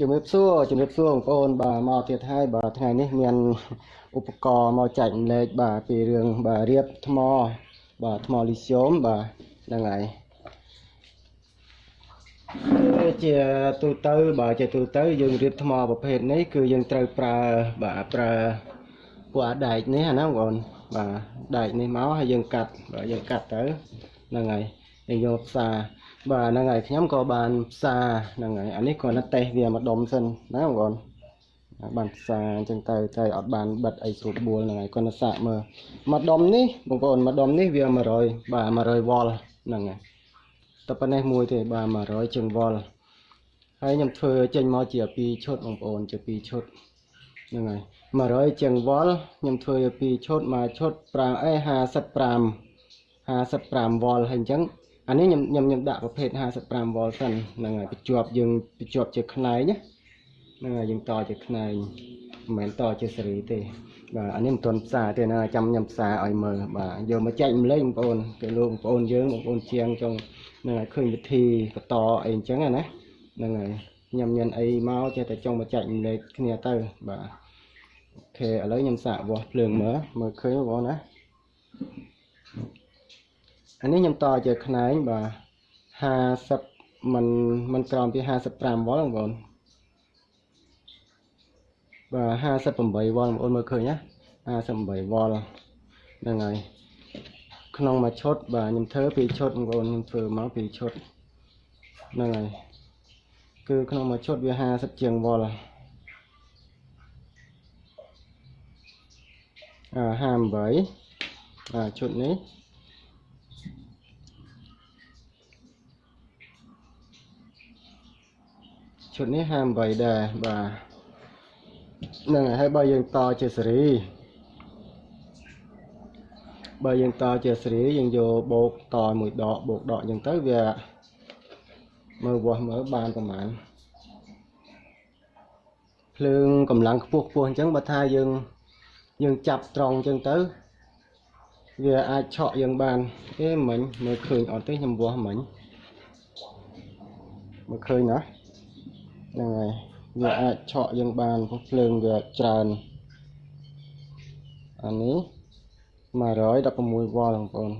ជំរាបសួរជំរាបសួរបងប្អូនបាទមកទៀតហើយបាទថ្ងៃនេះមានឧបករណ៍មកចែកម្លែកបាទពីរឿងបាទរៀបថ្មបាទថ្មលីស្យូមបាទហ្នឹងហើយគឺជាទូទៅបាទជាទូទៅយើងរៀបថ្មប្រភេទនេះគឺយើងត្រូវប្រើបាទប្រើពួកអាដែកនេះណាបងប្អូនបាទដែកនេះមកហើយយើងកាត់បាទយើងកាត់ទៅហ្នឹងហើយ យើងយកផ្សារបាទហ្នឹងហើយខ្ញុំក៏បានផ្សារហ្នឹងហើយអានេះគ្រាន់តែតេស្តវាម្ដុំសិនណាបងប្អូនបានផ្សារអញ្ចឹងទៅទៅអត់បានបិទអីស្រួលបួលហ្នឹងហើយគាត់ទៅសាកមើលម្ដុំនេះបងប្អូនម្ដុំនេះវា100បាទ100វ៉ុលហ្នឹងហើយតែប៉ុណ្ណេះមួយទេបាទ100ជាងវ៉ុលហើយខ្ញុំធ្វើចេញមកជា2ឈុតបងប្អូនជា2ឈុតហ្នឹងហើយ100ជាងវ៉ុលខ្ញុំធ្វើជា2ឈុតមួយឈុត5អេ55 55វ៉ុលហើយអញ្ចឹង អានេះខ្ញុំខ្ញុំខ្ញុំដាក់ប្រភេទ55វ៉ុលសិនហ្នឹងហើយបញ្ជាប់យើងបញ្ជាប់ជាខ្នែងណាហ្នឹងហើយយើងតជាខ្នែងមិនមែនតជាសេរីទេបាទអានេះមិនទាន់ផ្សារទេណាចាំខ្ញុំផ្សារឲ្យមើលបាទយកមកចែកម្លែកបងប្អូនគេលោកបងប្អូនយើងបងប្អូនជាងចង់ហ្នឹងហើយឃើញវិធីបន្តអីអញ្ចឹងណាហ្នឹងហើយខ្ញុំមានអីមកចេះតែចង់មកចែកម្លែកគ្នាទៅបាទអូខេឥឡូវខ្ញុំសាកវាស់ភ្លើងមើលមើលឃើញបងប្អូនណា អានេះខ្ញុំតជាខ្នែងបាទ50មិនមិនក្រោមពី55វ៉ុលបងប្អូនបាទ58វ៉ុលបងប្អូនមើលឃើញណា58វ៉ុលហ្នឹងហើយក្នុងមួយឈុតបាទខ្ញុំធ្វើពីរឈុតបងប្អូនខ្ញុំធ្វើមកពីរឈុតហ្នឹងហើយគឺក្នុងមួយឈុតវា50ជាងវ៉ុលអា58បាទឈុតនេះ ឈុតនេះ58ដែរបាទហ្នឹងហើយបើយើងតជាសេរីបើយើងតជាសេរីយើងយកបូកតមួយដកបូកដកអញ្ចឹងទៅវាមើលវាស់មើលបានប្រហែលភ្លើងកម្លាំងខ្ពស់ខ្ពស់អញ្ចឹងបើថាយើងយើងចាប់ត្រង់អញ្ចឹងទៅវាអាចឆក់យើងបានទេមិញមើលឃើញអត់ទេខ្ញុំវាស់មិញមើលឃើញណា ហ្នឹងហើយវាអាចឆក់យើងបានព្រោះភ្លើងវាច្រើនអានេះ116វ៉ុលបងប្អូន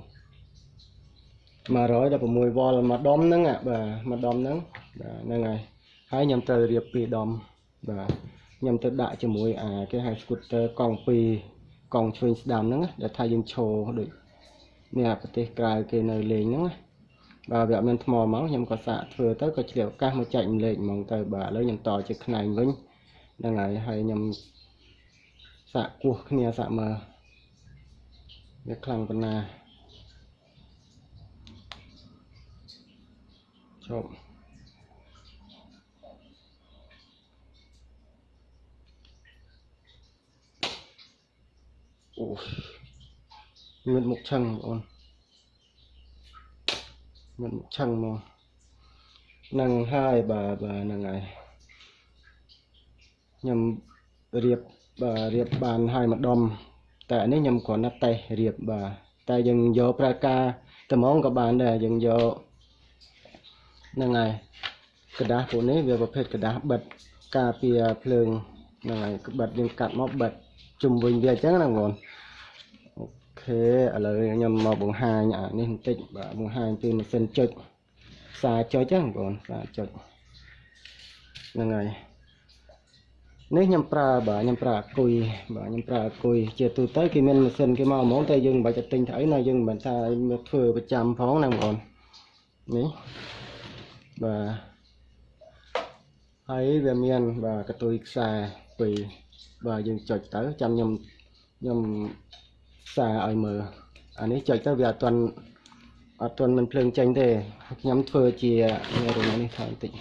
116វ៉ុលមួយដុំហ្នឹងបាទមួយដុំហ្នឹងបាទហ្នឹងហើយហើយខ្ញុំត្រូវរៀបពីរដុំបាទខ្ញុំទៅដាក់ជាមួយអាគេហៅ scooter កង់2កង់ឆ្វេងស្ដាំហ្នឹងដែលថាយើងឈរដូចនេះប្រទេសក្រៅគេនៅលេងហ្នឹងណា បាទវាអត់មានថ្មមកខ្ញុំក៏សាកធ្វើទៅក៏ឆ្លៀវឱកាសមកចែកម្លែកហ្មងទៅបាទឥឡូវខ្ញុំតជាខ្នែងវិញហ្នឹងហើយហើយខ្ញុំសាកគោះគ្នាសាកមើលវាខ្លាំងប៉ុណ្ណាជប់អូមានមុខឆឹងបងប្អូន មិនឆឹងមកនឹងហើយបាទបាទហ្នឹងហើយខ្ញុំរៀបបាទរៀបបានហើយម្ដុំតែនេះខ្ញុំគ្រាន់តែតេស្តរៀបបាទតែយើងយកប្រើការត្មងក៏បានដែរយើងយកហ្នឹងហើយកដាស់ពួកនេះវាប្រភេទកដាស់បិទការពារភ្លើងហ្នឹងហើយបិទយើងកាត់មកបិទជុំវិញវាអញ្ចឹងណាបងប្អូន ខេឥឡូវខ្ញុំមកបង្ហាញអានេះបន្តិចបាទបង្ហាញពីម៉ាស៊ីនចុចផ្សារចុចហ្នឹងបងផ្សារចុចហ្នឹងហើយនេះខ្ញុំប្រើបាទខ្ញុំប្រើអគុយបាទខ្ញុំប្រើអគុយជាទូទៅគេមានម៉ាស៊ីនគេមកហ្មងតែយើងមិនបាច់ទៅទិញទៅអីណាយើងមិនមែនថាមកធ្វើប្រចាំផងណាបងប្អូននេះបាទហើយវាមានបាទកតុយខ្សែពីរបាទយើងចុចទៅចាំខ្ញុំខ្ញុំ សារឲ្យមើលអានេះចុចទៅវាអត់ទាន់អត់ទាន់មិនភ្លើងចេញទេខ្ញុំធ្វើជានេះរនេះថែមតិច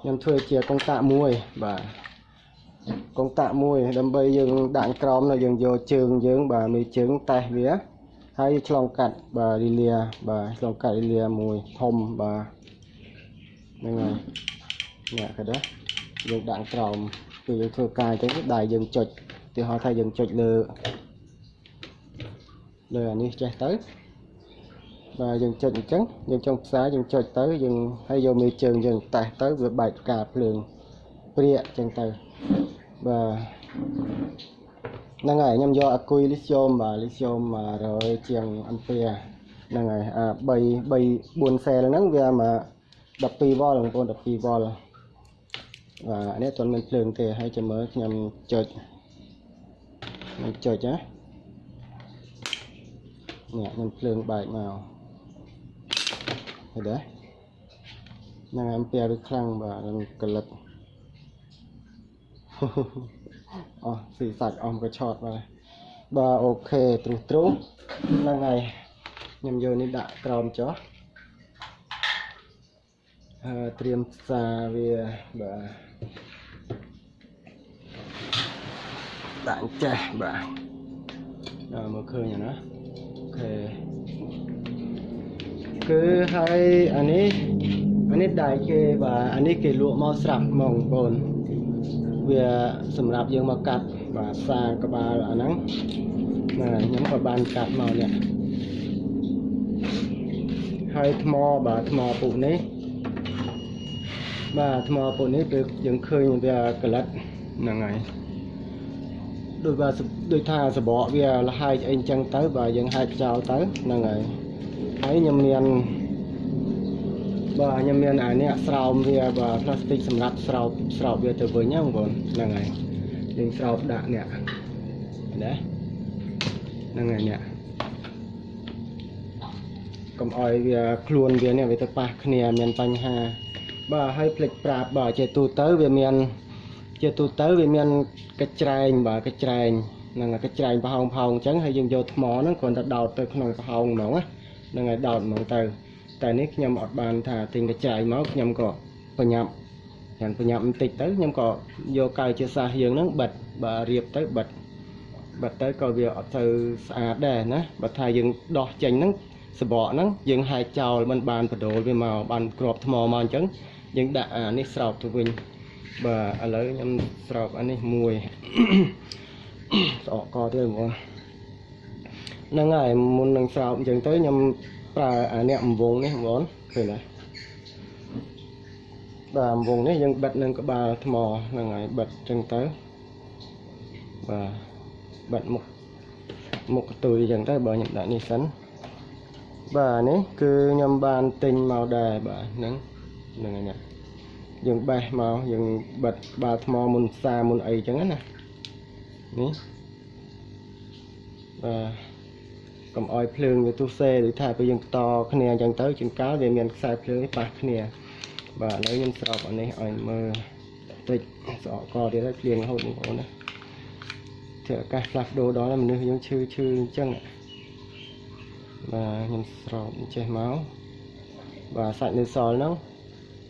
ខ្ញុំធ្វើជាកុងតាក់មួយបាទកុងតាក់មួយ ដើម្បីយើងដាក់ក្រោមនៅយើងយកជើងយើងបាទមេជើងតេះវាហើយឆ្លងកាត់បាទលីលាបាទឆ្លងកាត់លីលាមួយធំបាទហ្នឹងហើយនេះក៏ដែរយើងដាក់ក្រោមគឺយើងធ្វើការអញ្ចឹងដៃយើងចុចទីហោថាយើងចុចលើ លើអានេះចេះទៅបាទយើងចុចអញ្ចឹងយើងចង់ផ្សាយើងចុចទៅយើងហើយយកមេជើងយើងតេះទៅវាបែកផ្កាភ្លើងព្រាកចឹងទៅបាទហ្នឹងហើយខ្ញុំយកអាគុយលីស្យូមបាទលីស្យូម100ជាងអាំពែហ្នឹងហើយអា3 3 4សែលហ្នឹងវាមក12វ៉ុលបងប្អូន12វ៉ុលបាទនេះទាន់មានភ្លើងទេហើយចាំមើលខ្ញុំចុចខ្ញុំចុចណា នេះខ្ញុំភ្លើងបែកមកឃើញទេហ្នឹងហើយអំពែវាខ្លាំងបាទកលិតអស់ស៊ីសាច់អស់ក៏ឆតបាទបាទអូខេទ្រុសទ្រុសហ្នឹងហើយខ្ញុំយកនេះដាក់ក្រោមចុះហើយត្រៀមផ្សារវាបាទដាក់ចេះបាទដល់មកឃើញណាអូ ខេគឺហើយអានេះអានេះដែរគេបាទអានេះគេលក់មកស្រាប់ហ្មងបងប្អូនវាសម្រាប់យើងមកកាត់បាទផ្សារក្បាលអាហ្នឹងបាទខ្ញុំក៏បានកាត់មកនេះហើយថ្មបាទថ្មពុកនេះបាទថ្មពុកនេះគឺយើងឃើញវាកលិតហ្នឹងហើយ ដូចว่าដូចថាសបកវាលហើយអីចឹងទៅបាទយើងហាច់ចោលទៅហ្នឹងហើយហើយខ្ញុំមានបាទខ្ញុំមានអានេះស្រោមវាបាទផ្លាស្ទិកសម្រាប់ស្រោបស្រោបវាទៅវិញហ្នឹងបងប្អូនហ្នឹងហើយយើងស្រោបដាក់នេះណាហ្នឹងហើយនេះកុំអោយវាខ្លួនវានេះវាទៅប៉ះគ្នាមានបញ្ហាបាទហើយផ្លិចប្រាប់បាទជាទូទៅវាមាន ជាទូទៅវាមានកញ្ច្រែងបាទកញ្ច្រែងហ្នឹងកញ្ច្រែងប្រហោងផោងអញ្ចឹងហើយយើងយកថ្មហ្នឹងគ្រាន់តែដោតទៅក្នុងប្រហោងហ្មងណាហ្នឹងហើយដោតហ្មងទៅតែនេះខ្ញុំអត់បានថាទិញកញ្ច្រែងមកខ្ញុំក៏បញ្ញាប់យ៉ាងបញ្ញាប់បន្តិចទៅខ្ញុំក៏យកកាយជាសាសយើងហ្នឹងបិទបាទរៀបទៅបិទបិទទៅក៏វាអត់ទៅស្អាតដែរណាបើថាយើងដោះចេញហ្នឹងសបកហ្នឹងយើងហែកចោលមិនបានបដូរវាមកបានក្របថ្មមកអញ្ចឹងយើងដាក់អានេះស្រោបទៅវិញ បាទឥឡូវខ្ញុំស្រោបអានេះមួយស្អកកទៀតហ្មងហ្នឹងហើយមុននឹងស្រោបអញ្ចឹងទៅខ្ញុំប្រើអានេះអំវងនេះហ្មងឃើញទេបាទអំវងនេះយើងបិទនឹងក្បាលថ្មហ្នឹងហើយបិទអញ្ចឹងទៅបាទបិទមុខមុខកតុយអញ្ចឹងទៅបើខ្ញុំដាក់នេះសិនបាទនេះគឺខ្ញុំបានទិញមកដែរបាទហ្នឹងហ្នឹងហើយណា យើងបេះមកយើងបិទបាល់ថ្មមុនផ្សារមុនអីចឹងណានេះបាទកុំអោយភ្លើងវាទុះសេដូចថាពេលយើងតគ្នាអញ្ចឹងទៅជួនកាលវាមានខ្សែភ្លើងប៉ះគ្នាបាទឥឡូវខ្ញុំស្រោបអានេះឲ្យមើលតិចស្រកកទៀតហើយភ្លៀងរហូតបងប្អូនណាធ្វើអាកាសផ្លាស់ប្ដូរដល់មនុស្សយើងឈឺឈឺអញ្ចឹងបាទខ្ញុំស្រោបចេះមកបាទសាច់នៅសល់ហ្នឹង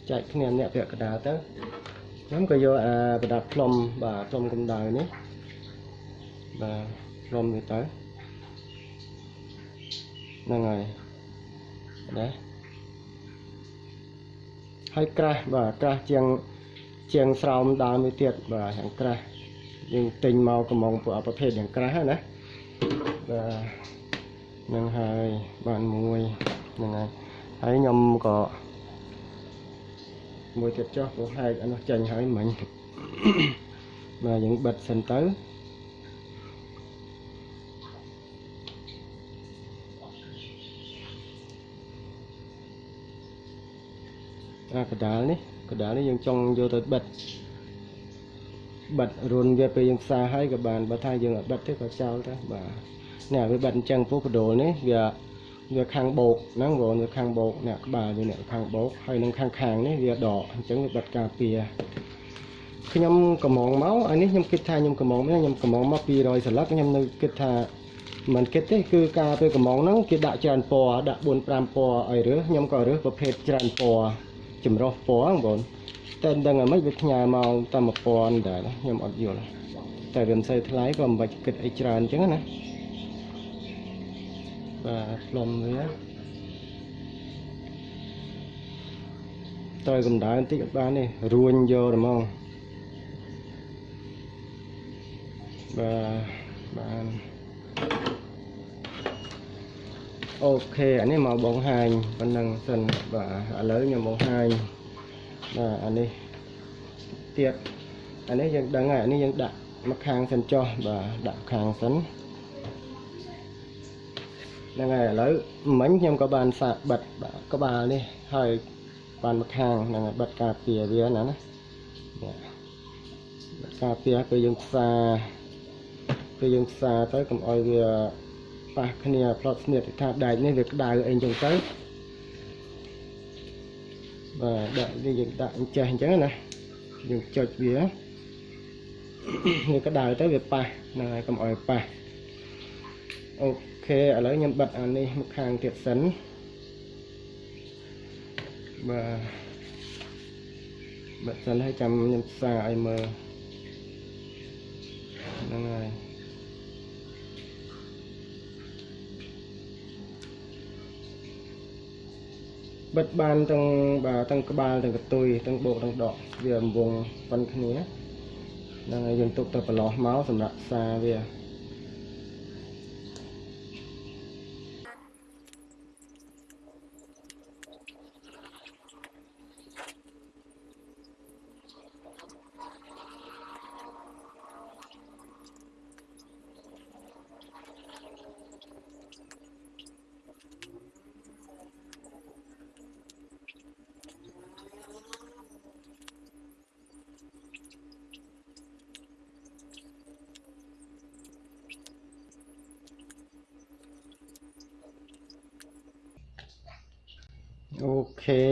ចែកគ្នាអ្នកពាក់កណ្ដាលទៅខ្ញុំក៏យកអាប្រដាប់ផ្លុំបាទផ្លុំកម្ដៅនេះបាទផ្លុំវាទៅហ្នឹងហើយណាហើយក្រាស់បាទក្រាស់ជាងជាងស្រោមដើមមួយទៀតបាទយ៉ាងក្រាស់យើងទិញមកកំងពួកប្រភេទយ៉ាងក្រាស់ណាបាទនឹងហើយបានមួយហ្នឹងហើយហើយខ្ញុំក៏ មួយទៀតចុះព្រោះហែកអានោះចាញ់ហើយមិញបាទយើងបិទសិនទៅអាកដាលនេះកដាលនេះយើងចង់យកទៅបិទបិទរុនវាពេលយើងផ្សារហើយក៏បានបើថាយើងអត់បិទទេក៏ចោលទៅបាទនេះវាបិទអញ្ចឹងពោះបដូលនេះវា វាខាងបោកហ្នឹងបងវាខាងបោកអ្នកក្បាលវាអ្នកខាងបោកហើយនឹងខាងខាងនេះវាដកអញ្ចឹងវាបិទការពារខ្ញុំកំងមកអានេះខ្ញុំគិតថាខ្ញុំកំងខ្ញុំកំងមក200សន្លឹកខ្ញុំនៅគិតថាមិនគិតទេគឺការពេលកំងហ្នឹងគេដាក់ច្រើនពណ៌ដាក់4 5ពណ៌ឲ្យរើសខ្ញុំក៏រើសប្រភេទច្រើនពណ៌ចម្រុះពណ៌បងតែដឹងអ្មិនវាផ្ញើមកតែ1000ដែរខ្ញុំអត់យល់តែវាមិនសូវថ្លៃក៏មិនបាច់គិតអីច្រើនអញ្ចឹងណា បាទផ្លុំវាត្រូវកម្ដៅបន្តិចអត់បានទេរួញយកហ្មងបាទបានអូខេអានេះមកបងហាញប៉ុណ្ណឹងសិនបាទឥឡូវខ្ញុំបងហាញបាទអានេះទៀតអានេះយើងដឹងហើយអានេះយើងដាក់មកខាងសិនចុះបាទដាក់ខាងសិន ហ្នឹងហើយឥឡូវមិញខ្ញុំក៏បានសាកបិទបាទក្បាលនេះហើយបានមកខាងហ្នឹងហើយបិទការពារវាណាណានេះបិទការពារពេលយើងផ្សាពេលយើងផ្សាទៅកុំឲ្យវាប៉ះគ្នាផ្លត់ស្នៀតថាដែកនេះវាក្តៅអីចឹងទៅបាទដាក់នេះយើងដាក់អញ្ចេះអញ្ចឹងណាយើងចុចវាវាក្តៅទៅវាប៉ះហ្នឹងហើយកុំឲ្យប៉ះ អូខេឥឡូវខ្ញុំបិទអានេះមកខាងទៀតសិនបាទបិទសិនហើយចាំខ្ញុំផ្សាឲ្យមើលហ្នឹងហើយបិទបានទាំងបាទទាំងក្បាលទាំងកតុយទាំងបោកទាំងដកវារង្វង់ប៉ុនគ្នាហ្នឹងហើយយើងទុកទៅប្រឡោះមកសម្រាប់សារវា អូខេ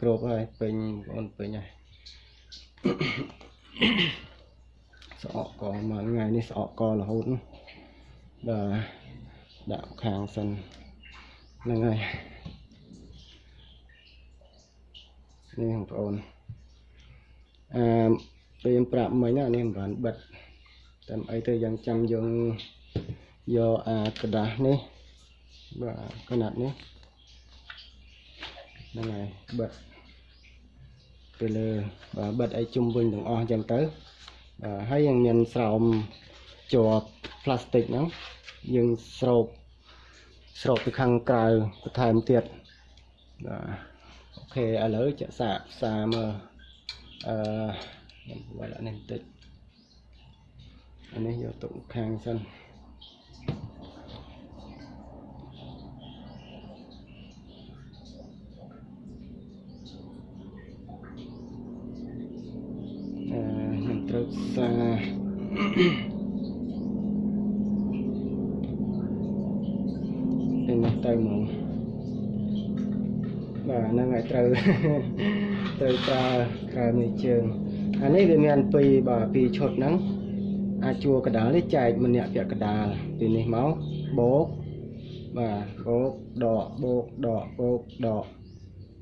គ្រប់ហើយពេញបងប្អូនពេញហើយស្អកកមួយថ្ងៃនេះស្អកករហូតណាបាទដាក់ខាងសិនហ្នឹងហើយនេះបងប្អូនអឺពេលខ្ញុំប្រាប់មិញណានេះមិនបានបិទតែអីទៅយ៉ាងចាំយើងយកអាกระดาษនេះបាទកណាត់នេះ ហ្នឹងហើយបិទទៅលើបាទបិទឲ្យជុំវិញទាំងអស់អញ្ចឹងទៅបាទហើយยังមានស្រោមជាប់ផ្លាស្ទិកហ្នឹងយើងស្រោបស្រោបពីខាងក្រៅបន្ថែមទៀតបាទអូខេឥឡូវចាក់សាកផ្សាមើលអឺខ្ញុំវាយនេះបន្តិចអានេះយកទុកខាងសិន ត្រូវត្រូវប្រើក្រៅមួយជើងអានេះវាមានពីរបាទពីរឈុតហ្នឹងអាចជួកដាលនេះចែកម្នាក់ពាក់កដាលពីនេះមកបោកបាទបោកដកបោកដកបោកដក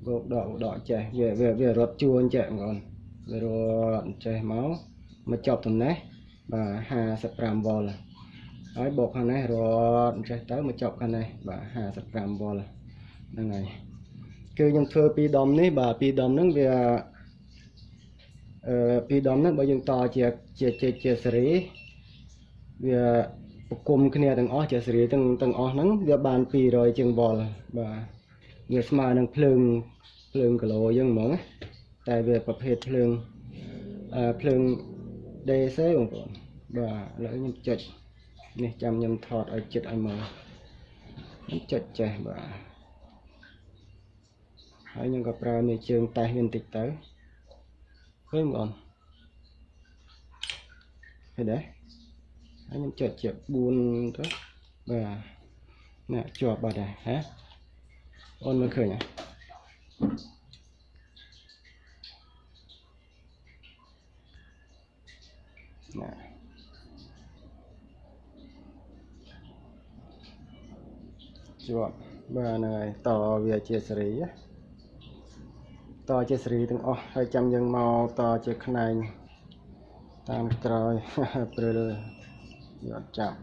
បោកដកដកចេះវាវារត់ជួនចេះបងប្អូនវារត់ចេះមកមកចប់តំណេះបាទ55វ៉ុលហើយបូកខាងនេះរត់ចេះទៅមកចប់ខាងនេះបាទ55វ៉ុលហ្នឹងហើយ គឺខ្ញុំធ្វើពីរដុំនេះបាទពីរដុំហ្នឹងវាអឺពីរដុំហ្នឹងបើយើងតជាជាជាជាសេរីវាប្រគំគ្នាទាំងអស់ជាសេរីទាំងទាំងអស់ហ្នឹងវាបាន200ជាងវ៉ុលបាទវាស្មើនឹងភ្លើងភ្លើងគីឡូអញ្ចឹងហ្មងតែវាប្រភេទភ្លើងអឺភ្លើង DC បងប្អូនបាទឥឡូវខ្ញុំចុចនេះចាំខ្ញុំថតឲ្យចិត្តឲ្យមើលខ្ញុំចុចចេះបាទ ហើយខ្ញុំក៏ប្រើនៃជើងតេះវាបន្តិចទៅឃើញបងប្អូនឃើញដែរហើយខ្ញុំចុចជា4ទៅបាទណាជាប់បាត់ដែរហ៎អូនមើលឃើញហ៎ណាជាប់បាទហ្នឹងហើយតវាជាសេរី តជាសេរីទាំងអស់ហើយចាំយើងមកតជាខ្នែងតាមក្រោយព្រិលយកអត់ចាប់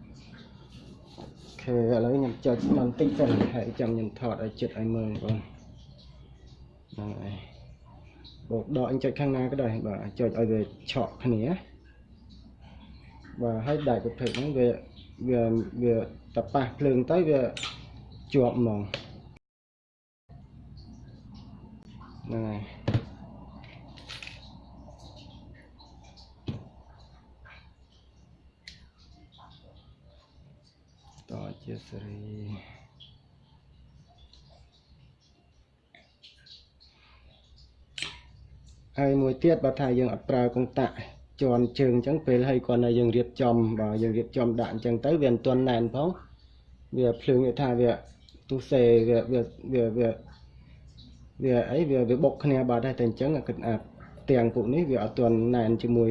អូខេឥឡូវខ្ញុំចុចបន្តិចទៅហើយចាំខ្ញុំថតឲ្យចិត្តឲ្យមើលបងហ្នឹងហើយបោកដកអញចុចខាងណាក៏ដោយបាទចុចឲ្យវាឆក់គ្នាបាទហើយដែកប្រភេទហ្នឹងវាវាវាតប៉ះភ្លើងទៅវាជាប់ហ្មង ហ្នឹងហើយតជាសរីហើយមួយទៀតបើថាយើងអត់ប្រើកុងតាក់ជន់ជើងអញ្ចឹងពេលហើយគាត់នៅយើងរៀបចំបើយើងរៀបចំដាក់អញ្ចឹងទៅវាមិនទាន់ណែនផងវាភ្លើងវាថាវាទុសេវាវាវា វាវាអីវាវាបុកគ្នាបាត់ហើយតែអញ្ចឹងគិតអាទាំងពួកនេះវាអត់ទាន់ណែនជាមួយ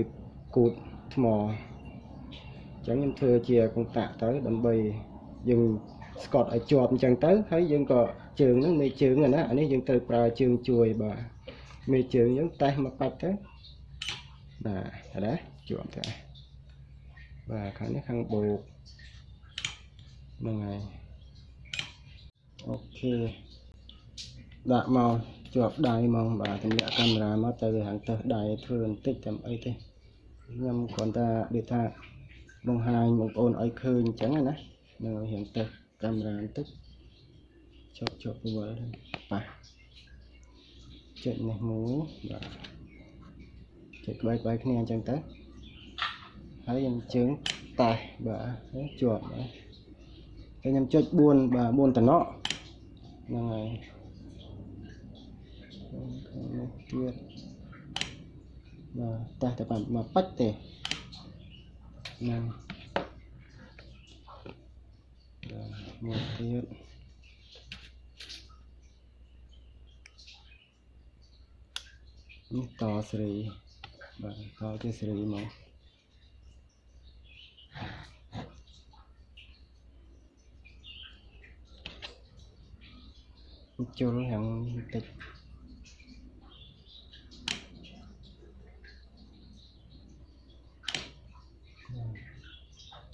គូតថ្មអញ្ចឹងខ្ញុំធ្វើជាកុងតាក់ទៅដើម្បីយើងស្កត់ឲ្យជាប់អញ្ចឹងទៅហើយយើងក៏ជើងហ្នឹងមេជើងណាអានេះយើងត្រូវប្រើជើងជួយបាទមេជើងយើងតេះមកបាច់ទៅបាទឃើញទេជាប់ទៅបាទខាងនេះខាងបូកហ្នឹងហើយអូខេ ដាក់មកជាប់ដៃហ្មងបាទទម្លាក់កាមេរ៉ាមកទៅខាងទៅដៃធ្វើបន្តិចតែអីទេខ្ញុំគ្រាន់តែដូចថាបង្ហាញបងប្អូនឲ្យឃើញអញ្ចឹងណានៅរៀងទៅកាមេរ៉ាបន្តិចជាប់ជាប់វល់ប៉ះចុចនេះមួយបាទចុចក្បែរក្បែរគ្នាអញ្ចឹងទៅហើយខ្ញុំជើងតេះបាទជាប់បាទហើយខ្ញុំចុច4បាទ4តំណក់ហ្នឹងហើយ ខាងនេះទៀតបាទតេះតែបានមកបាច់ទេហ្នឹងបាទមួយទៀតនេះតស្រីបាទតជាស្រីមក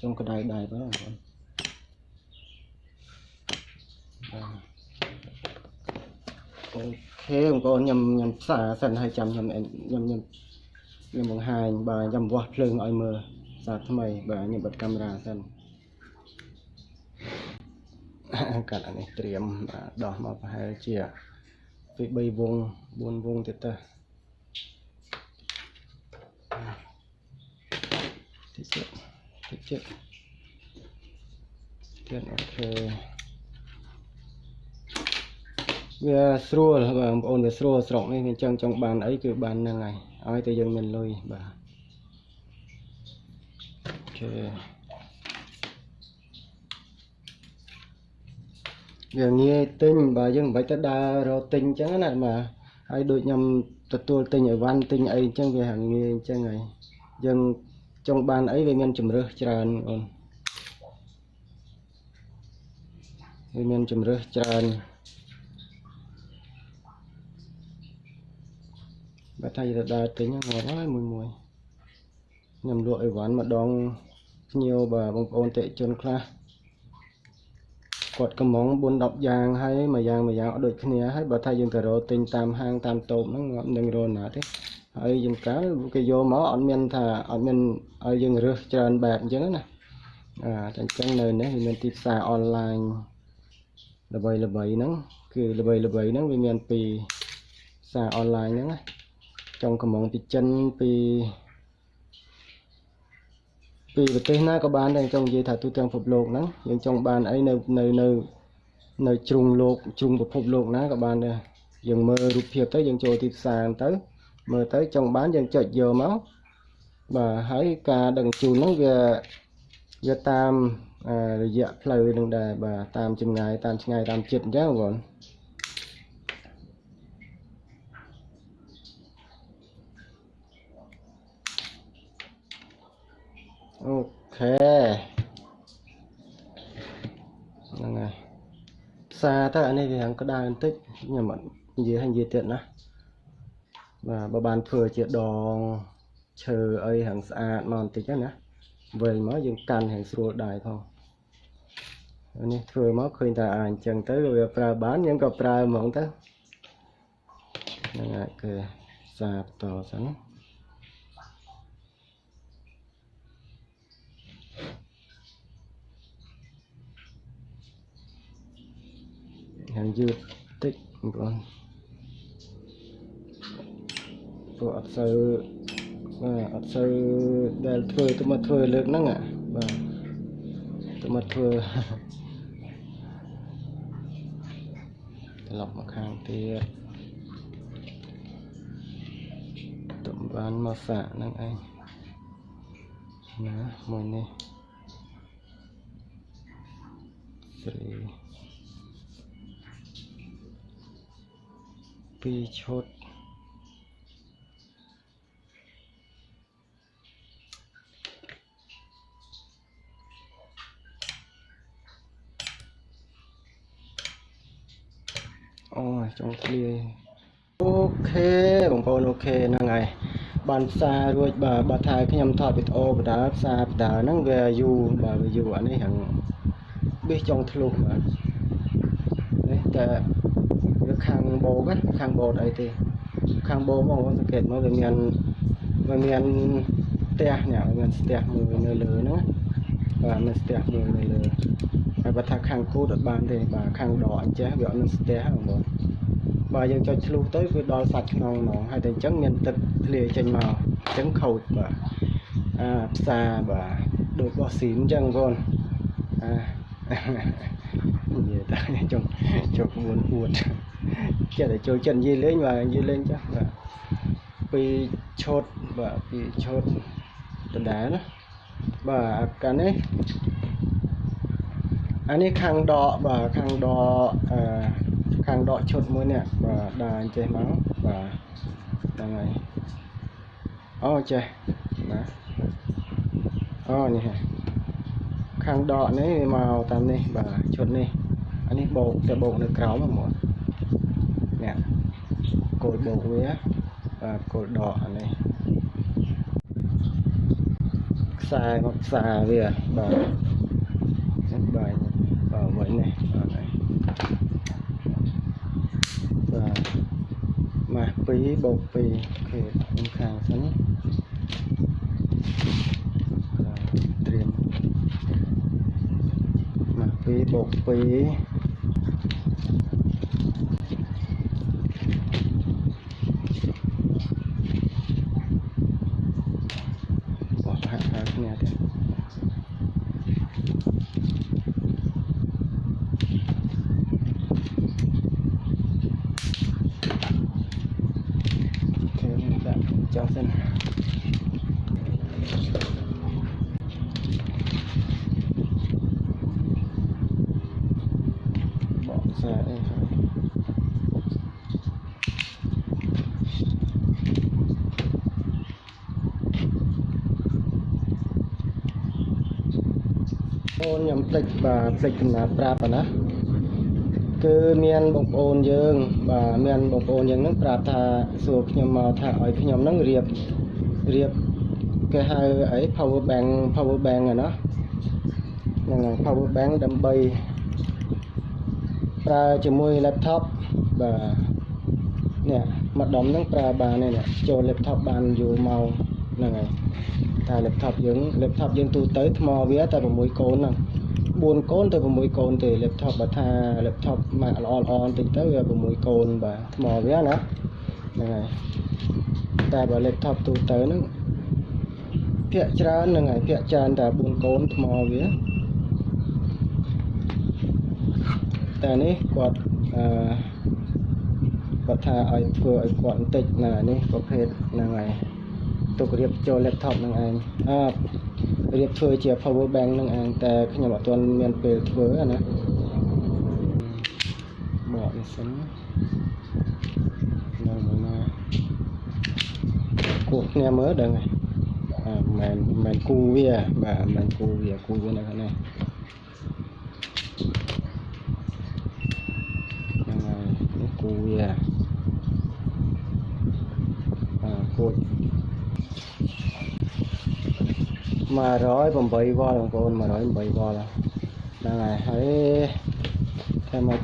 ចូលយ៉ាងតិចចុងក្តៅដៃបងប្អូនអូខេបងប្អូនខ្ញុំខ្ញុំផ្សាសិនហើយចាំខ្ញុំខ្ញុំខ្ញុំខ្ញុំបង្ហាញបាទខ្ញុំវាស់ភ្លើងឲ្យមើលសារថ្មីបាទខ្ញុំបិទកាមេរ៉ាសិនកាត់អានេះត្រៀមដោះមកប្រហែលជាពី3វង4វងទៀតទៅតិចទៀត តិចទៀតទៀតអូខេវាស្រួលបងប្អូនវាស្រួលស្រុកនេះអញ្ចឹងចង់បានអីគឺបានហ្នឹងហើយឲ្យតែយើងមានលុយបាទអូខេវាងាយទិញបើយើងមិនបាច់ទៅដើររកទិញអញ្ចឹងណាបាទហើយដូចខ្ញុំទទួលទិញអីវ៉ាន់ទិញអីអញ្ចឹងវាហាងាយអញ្ចឹងហើយយើង ចង់បានអីវាមានជំរើសច្រើនអូនវាមានជំរើសច្រើនបើថាទៅដើរទិញងាប់ហើយមួយមួយខ្ញុំលក់អីវ៉ាន់ម្ដងភ្ញៀវបាទបងប្អូនតិជនខ្លះគាត់កំង4 10យ៉ាងហើយមួយយ៉ាងមួយយ៉ាងអត់ដូចគ្នាហើយបើថាយើងទៅរកទិញតាមហាងតាមតូបហ្នឹងងាប់នឹងរកណាទេ ហើយយើងកាលគេយកមកអត់មានថាអត់មានឲ្យយើងរើសច្រើនបែបអញ្ចឹងណាអាតែអញ្ចឹងនៅនេះវាមានទីផ្សារអនឡាញល្បីល្បីហ្នឹងគឺល្បីល្បីហ្នឹងវាមានពីផ្សារអនឡាញហ្នឹងណាចុងកំងពីចិនពីពីប្រទេសណាក៏បានដែរចង់និយាយថាទូទាំងពិភពលោកហ្នឹងយើងចង់បានអីនៅនៅនៅនៅជ្រុងលោកជ្រុងពិភពលោកណាក៏បានដែរយើងមើលរូបភាពទៅយើងចូលទីផ្សារទៅ មើលទៅចង់បានយើងចុចយកមកបាទហើយការដឹងជូនហ្នឹងវាវាតាមរយៈផ្លូវនឹងដែរបាទតាមចម្ងាយតាមឆ្ងាយតាមចិត្តអញ្ចឹងបងអូខេហ្នឹងហើយផ្សារទៅអានេះវារាងក្តៅបន្តិចខ្ញុំអត់និយាយឲ្យនិយាយទៀតណា បាទបើបានធ្វើជាដងឈើអីហាងស្អាតមកបន្តិចណាវែងមកយើងកាន់ហាងស្រួលដែរផងនេះធ្វើមកឃើញតែអាអញ្ចឹងទៅវាប្រើបានយើងក៏ប្រើហ្មងទៅហ្នឹងហើយគឺសាបន្តសិនហាងយឺតតិចបងប្អូន ព្រោះអត់សូវបាទអត់សូវដែលធ្វើទៅមកធ្វើលើកហ្នឹងបាទទៅមកធ្វើត្រឡប់មកខាងទៀតតំបានមកសាក់ហ្នឹងឯងណាមួយនេះ3 2ឈុត ចង់ឃ្លាយអូខេបងប្អូនអូខេហ្នឹងហើយបានផ្សាររួចបាទបើថាខ្ញុំថតវីដេអូបដាផ្សារបដាហ្នឹងវាយូរបាទវាយូរអានេះហ្នឹងបេះចង់ធ្លុះបាទនេះតែវាខាងបោកណាខាងបោកអីទេខាងបោកបងប្អូនសង្កេតមើលវាមានវាមានផ្ទះនេះវាមានផ្ទះមួយនៅលើហ្នឹងបាទមានផ្ទះមួយនៅលើហើយបើថាខាងគូតអត់បានទេបាទខាងដកអញ្ចេះវាអត់មានផ្ទះបងប្អូន បាទយើងចុចឆ្លុះទៅវាដល់សាច់ខ្នងហ្មងហើយតែអញ្ចឹងមានទឹកធ្លាយចេញមកអញ្ចឹងខូចបាទអាផ្សារបាទដូចបោះស៊ីមអញ្ចឹងបងប្អូនអានិយាយតែចង់ចង់មួនអួតចិត្តតែចូលចិត្តនិយាយលេងបាទនិយាយលេងចាស់បាទពីឈុតបាទពីឈុតដដែលណាបាទអាកានេះអានេះខាងដកបាទខាងដកអឺ ខាងដកឈុតមួយនេះបាទដើរចេះមកបាទហ្នឹងហើយអូចេះណាអូនេះហ่ะខាងដកនេះវាមកតាមនេះបាទឈុតនេះអានេះបោកតែបោកនៅក្រោមហ្មងនេះគោលបោកវាបាទគោលដកអានេះខ្សែមកខ្សែវាបាទនេះបាទបាទវិញនេះបាទហើយបាទម៉ាស់ 2បូក2អូខេខ្ញុំខាងសិនបាទត្រៀមម៉ាស់2បូក2បោះហាក់ហាក់គ្នាទៀតអូខេខ្ញុំដាក់ចោលសិនបកខ្សែអីហើយអូន ខ្ញុំផ្លេចបាទផ្លេចចំណាត់ប្រាប់ណាគឺមានបងប្អូនយើង បាទមានបងប្អូនយើងហ្នឹងប្រាប់ថាសួរខ្ញុំមកថាឲ្យខ្ញុំហ្នឹងរៀបរៀបគេហៅអី power bank power bank ហ្នឹងណាហ្នឹងហើយ power bank ដើម្បីប្រើជាមួយ laptop បាទនេះម្ដុំហ្នឹងប្រើបាននេះចូល laptop បានយូរមកហ្នឹងហើយតែ laptop យើង laptop យើងទូទៅថ្មវាតែ6កូនហ្នឹង 4កូនទៅ6កូនទេ laptop បើថា laptop មកល្អល្អបន្តិចទៅវា6កូនបាទថ្មវាណាហ្នឹងហើយតែបើ laptop ទូទៅហ្នឹងភាកច្រើនហ្នឹងហើយភាកច្រើនតែ4កូនថ្មវាតែនេះគាត់អឺគាត់ថាឲ្យធ្វើឲ្យគាត់បន្តិចណានេះប្រភេទហ្នឹងហើយទុករៀបចូល laptop ហ្នឹងឯងអឺ រៀបធ្វើជា power bank ហ្នឹងឯងតែខ្ញុំអត់ទាន់មានពេលធ្វើអាណាបកនេះសិននៅមួយណាគោះគ្នាមើលដឹងហើយអឺមិនមិនគូវាបាទមិនគូវាគូវានៅខាងនេះហ្នឹងហើយនេះគូវាអឺគូច 108វ៉ុលបងប្អូន 108វ៉ុលហ្នឹងហើយហើយតែមក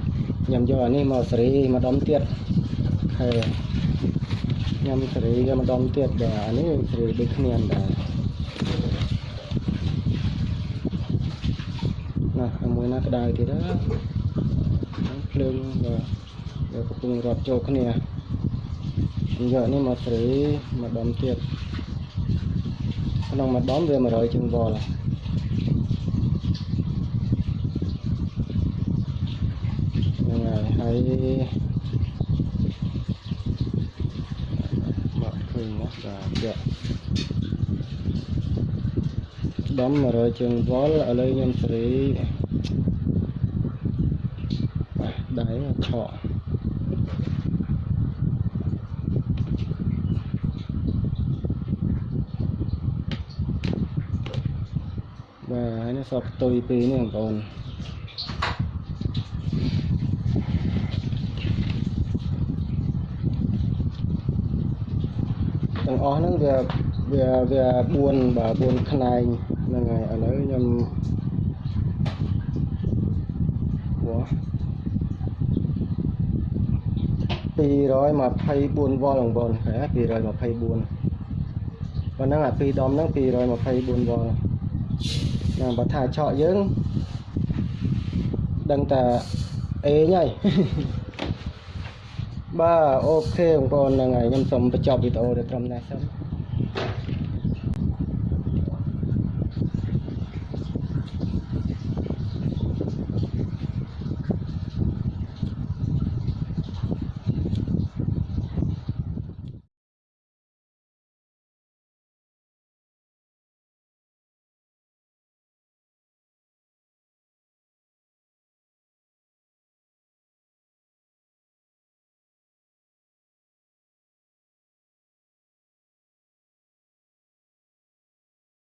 ខ្ញុំយកអានេះមកសេរីម្ដុំទៀតហើយខ្ញុំសេរីវាម្ដុំទៀតបាទអានេះសេរីដូចគ្នាដែរណាមួយណាក្តៅទៀតណាភ្លើងបាទវាកំពុងរត់ចូលគ្នាខ្ញុំយកនេះមកសេរីម្ដុំទៀត ក្នុងមួយដុំវា100ជាងវ៉ុលហ្នឹងហើយហើហើយមកឃើញណាបាទយកដំ100ជើងវល់ឥឡូវខ្ញុំសេរីបាទដៃឆក់បាទហើយនេះ សពផ្ទុយពីរនេះបងប្អូនទាំងអស់ហ្នឹងវាវាវា4បាទ4ខ្នែងហ្នឹងហើយឥឡូវខ្ញុំវ៉ា224វ៉ុលបងប្អូនហ៎224ប៉ុណ្ណឹងអាពីរដុំហ្នឹង224វ៉ុល ហ្នឹងបើថាឆក់យើងដឹងតែអេងហើយបាទអូខេបងប្អូនហ្នឹងហើយខ្ញុំសូមបញ្ចប់វីដេអូទៅត្រឹមនេះសិន